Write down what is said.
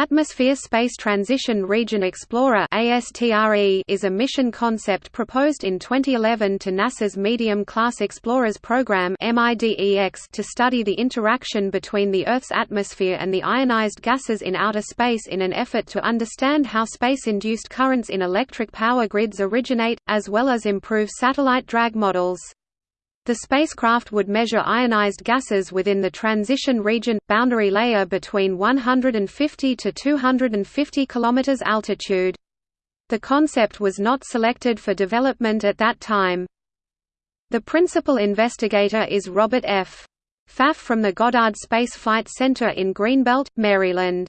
Atmosphere Space Transition Region Explorer is a mission concept proposed in 2011 to NASA's Medium Class Explorers program to study the interaction between the Earth's atmosphere and the ionized gases in outer space in an effort to understand how space-induced currents in electric power grids originate, as well as improve satellite drag models. The spacecraft would measure ionized gases within the transition region boundary layer between 150 to 250 km altitude. The concept was not selected for development at that time. The principal investigator is Robert F. Pfaff from the Goddard Space Flight Center in Greenbelt, Maryland.